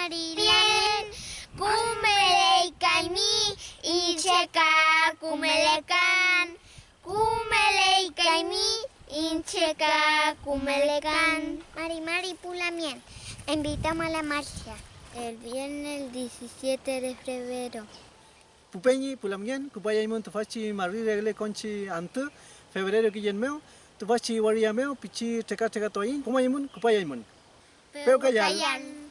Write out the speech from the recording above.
marilen, kumeleikaimi, intxeka kumelekan, kumeleikaimi, intxeka kumelekan. Mari, Mari, Pulamien, invitamos a la marcha el viernes 17 de febrero. Pupeñi, Pulamien, Kupaya Imon, Tufachi, Marri, Regle, Conchi, Antu, febrero que yenmeo, Tufachi, Wariameo, Pichi, Teca, Teca, Toain, Kumayimun, Kupaya Imon. Pero callan.